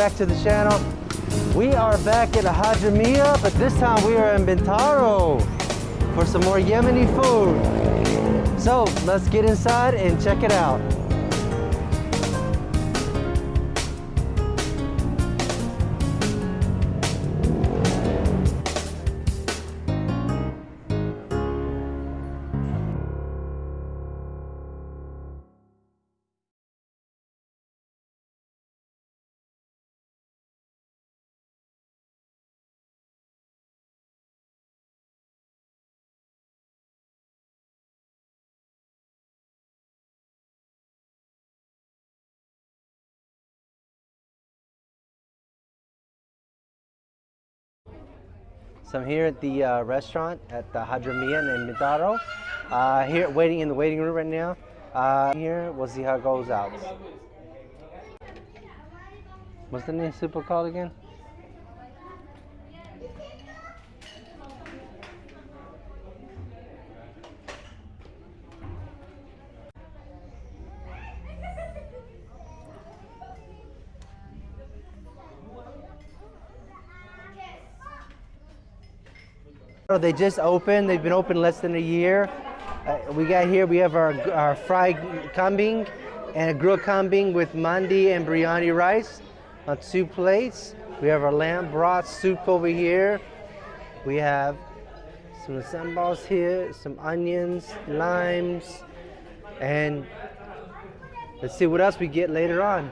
back to the channel. We are back at Hajamia, but this time we are in Bintaro for some more Yemeni food. So let's get inside and check it out. So I'm here at the uh, restaurant at the Hadramian in Bintaro. Uh, here waiting in the waiting room right now. Uh, here, we'll see how it goes out. What's the name super called again? They just opened. They've been open less than a year. Uh, we got here, we have our, our fried kambing and a grilled kambing with mandi and biryani rice on two plates. We have our lamb broth soup over here. We have some sambals here, some onions, limes, and let's see what else we get later on.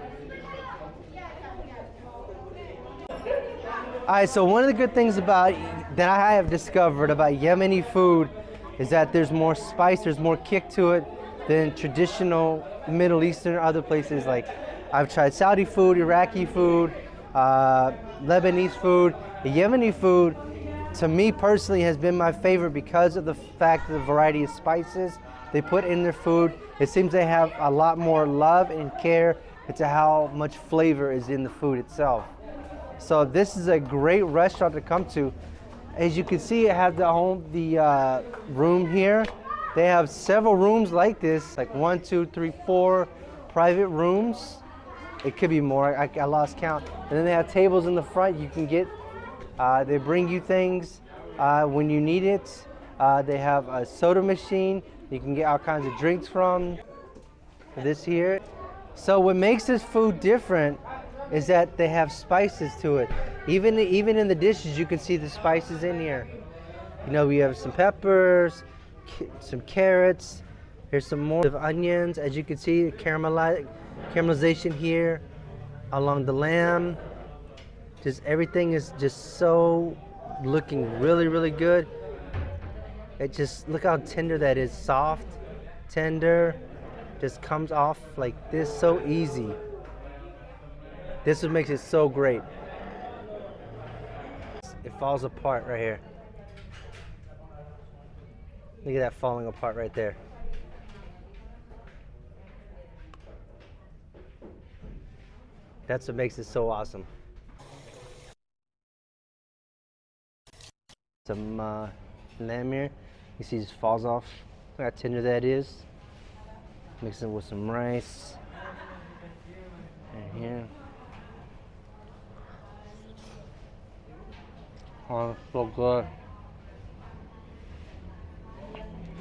All right, so one of the good things about that I have discovered about Yemeni food is that there's more spice, there's more kick to it than traditional Middle Eastern or other places. Like I've tried Saudi food, Iraqi food, uh, Lebanese food. The Yemeni food, to me personally, has been my favorite because of the fact of the variety of spices they put in their food. It seems they have a lot more love and care into how much flavor is in the food itself. So this is a great restaurant to come to as you can see, it have the home, the uh, room here. They have several rooms like this, like one, two, three, four private rooms. It could be more, I, I lost count. And then they have tables in the front you can get. Uh, they bring you things uh, when you need it. Uh, they have a soda machine you can get all kinds of drinks from. This here. So what makes this food different is that they have spices to it. Even even in the dishes, you can see the spices in here. You know, we have some peppers, some carrots. Here's some more of onions. As you can see, caramelization here along the lamb. Just everything is just so looking really, really good. It just, look how tender that is. Soft, tender, just comes off like this so easy. This what makes it so great. It falls apart right here. Look at that falling apart right there. That's what makes it so awesome. Some uh, lamb here. You see, just falls off. Look how tender that is. Mix it with some rice. And here. Oh, so good.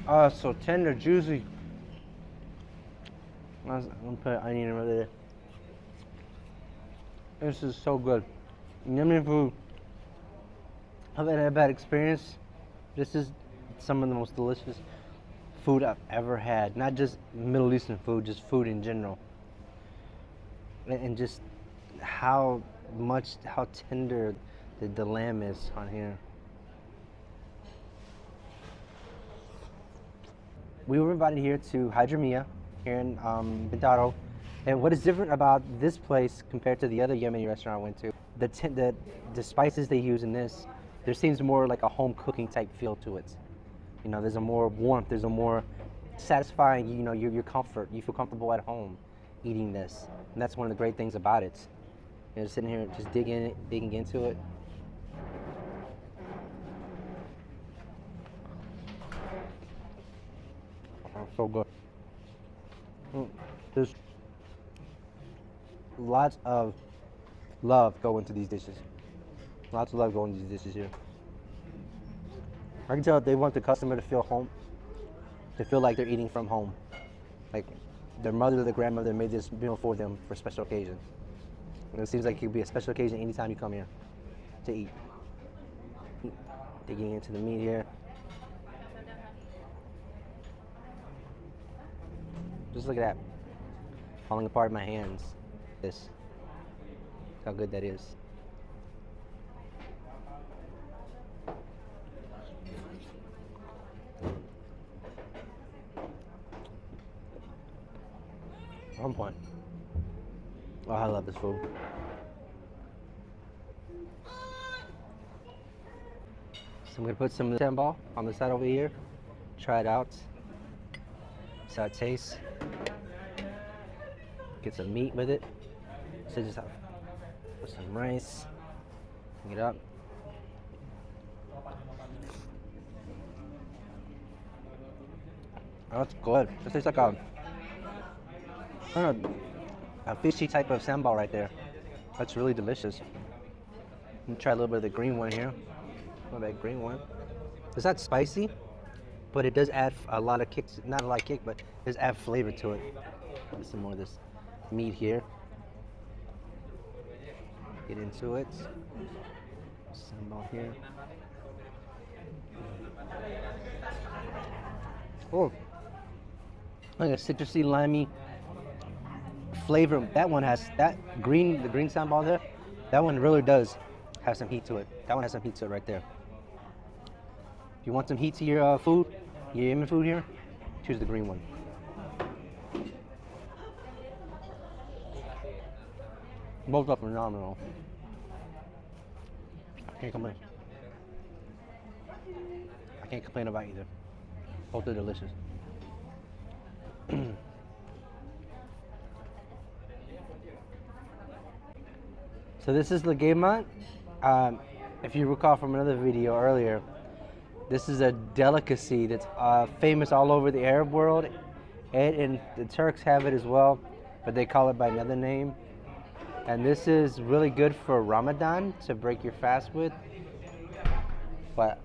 Oh, so tender, juicy. I'm gonna put onion over there. This is so good. Yummy food. I've had a bad experience. This is some of the most delicious food I've ever had. Not just Middle Eastern food, just food in general. And just how much, how tender the, lamb is on here. We were invited here to Hydromia here in um, Bintaro. And what is different about this place compared to the other Yemeni restaurant I went to, the, the, the spices they use in this, there seems more like a home cooking type feel to it. You know, there's a more warmth, there's a more satisfying, you know, your, your comfort. You feel comfortable at home eating this. And that's one of the great things about it. You know, sitting here just digging, digging into it. So good. Mm, there's lots of love going to these dishes. Lots of love going to these dishes here. I can tell they want the customer to feel home, to feel like they're eating from home. Like their mother or their grandmother made this meal for them for special occasion. And it seems like it could be a special occasion anytime you come here to eat. Digging into the meat here. Just look at that. Falling apart in my hands. This. How good that is. On point. Oh, I love this food. So I'm gonna put some sambal on the side over here. Try it out. Uh, it tastes. Get some meat with it. So just have put some rice. Pick it up. Oh, that's good. It tastes like a, don't know, a fishy type of sambal right there. That's really delicious. Let me try a little bit of the green one here. Oh, that green one. It's not spicy, but it does add a lot of kick. Not a lot of kick, but it does add flavor to it. Some more of this meat here. Get into it. Sambal here. Oh, like a citrusy, limey flavor. That one has that green, the green sambal there. That one really does have some heat to it. That one has some heat to it right there. If you want some heat to your uh, food, your Yemen food here, choose the green one. Both are phenomenal. I can't complain. I can't complain about either. Both are delicious. so this is Lagema. Um, if you recall from another video earlier, this is a delicacy that's uh, famous all over the Arab world, and, and the Turks have it as well, but they call it by another name. And this is really good for Ramadan to break your fast with. But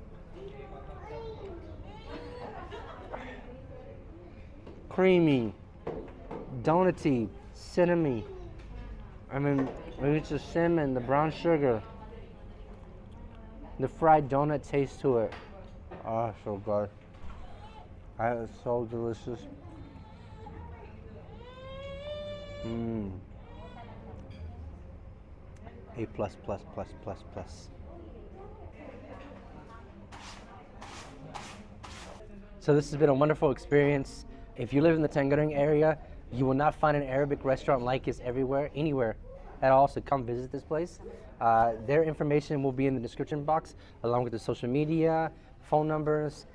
creamy, donutty, cinnamon. I mean, maybe it's the cinnamon, the brown sugar, the fried donut taste to it. Oh, so good. That is so delicious. Mmm. A plus plus plus plus plus. So this has been a wonderful experience. If you live in the Tangerang area, you will not find an Arabic restaurant like this everywhere, anywhere at all. So come visit this place. Uh, their information will be in the description box, along with the social media, phone numbers.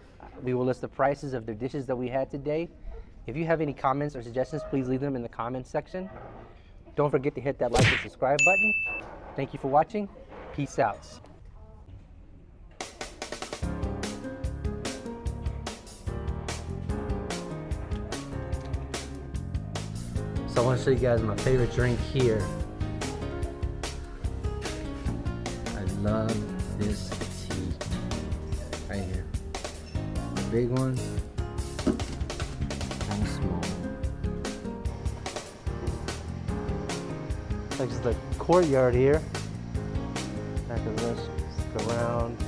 We will list the prices of the dishes that we had today. If you have any comments or suggestions, please leave them in the comments section. Don't forget to hit that like and subscribe button. Thank you for watching. Peace out. So I want to show you guys my favorite drink here. Big one and small. Like just the courtyard here. Back of this, around.